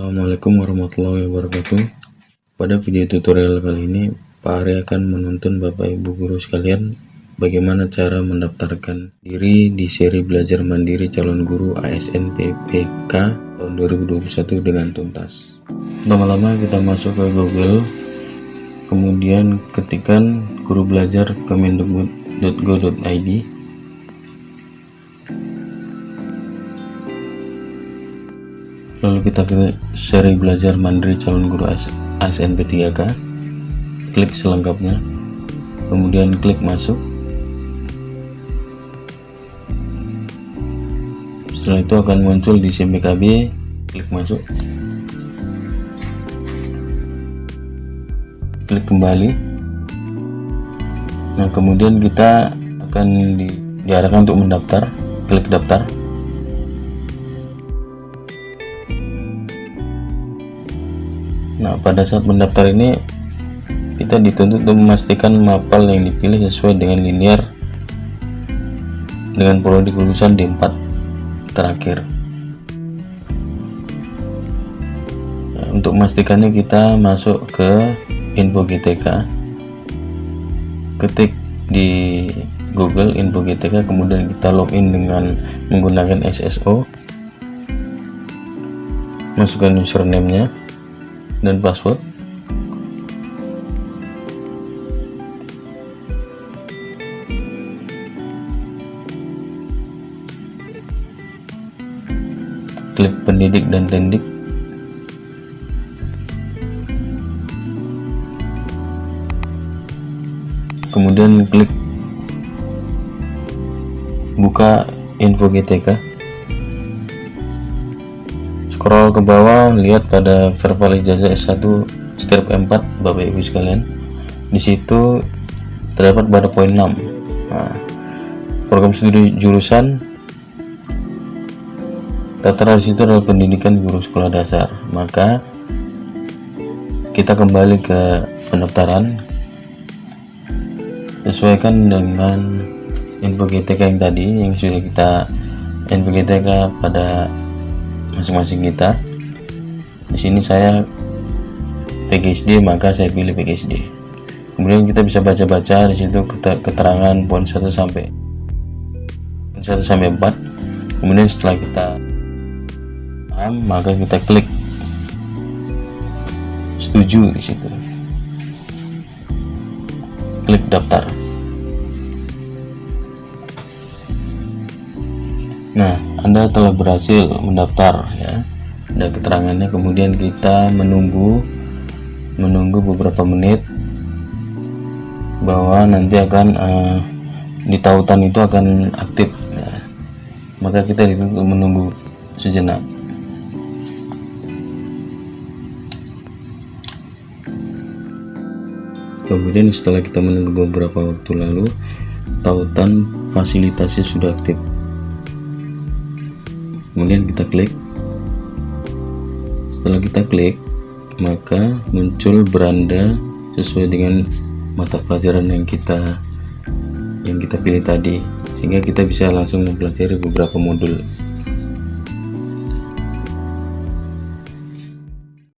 Assalamualaikum warahmatullahi wabarakatuh. Pada video tutorial kali ini Pak Ari akan menuntun Bapak Ibu Guru sekalian bagaimana cara mendaftarkan diri di seri belajar mandiri calon guru ASN PPK tahun 2021 dengan tuntas. Lama-lama kita masuk ke Google kemudian ketikkan guru belajar kemendikbud.go.id lalu kita ke seri belajar mandiri calon guru ASNP 3K klik selengkapnya. Kemudian klik masuk. Setelah itu akan muncul di SIMPKB klik masuk. Klik kembali. Nah kemudian kita akan di, diarahkan untuk mendaftar. Klik daftar Nah, pada saat mendaftar ini kita dituntut untuk memastikan mapal yang dipilih sesuai dengan linear dengan prodi kelulusan D4 terakhir. Nah, untuk memastikannya kita masuk ke info GTK. Ketik di Google info GTK kemudian kita login dengan menggunakan SSO. Masukkan username-nya dan password. Klik pendidik dan tendik. Kemudian klik buka info GTK scroll ke bawah lihat pada verbal ijazah S1 strip 4 Bapak Ibu sekalian. Di situ terdapat pada poin 6 nah, program studi jurusan tertera di situ adalah pendidikan guru sekolah dasar. Maka kita kembali ke pendaftaran. Sesuaikan dengan info GTK yang tadi yang sudah kita info GTK pada masing-masing kita. Di sini saya PGSD maka saya pilih PGSD kemudian kita bisa baca-baca di situ keterangan poin 1 sampai 1 sampai 4 kemudian setelah kita paham maka kita klik. Setuju di situ. Klik daftar. Nah anda telah berhasil mendaftar ya. Ada keterangannya kemudian kita menunggu menunggu beberapa menit bahwa nanti akan uh, di tautan itu akan aktif ya. maka kita menunggu sejenak. Kemudian setelah kita menunggu beberapa waktu lalu tautan fasilitasnya sudah aktif kemudian kita klik. Setelah kita klik maka muncul beranda sesuai dengan mata pelajaran yang kita yang kita pilih tadi. Sehingga kita bisa langsung mempelajari beberapa modul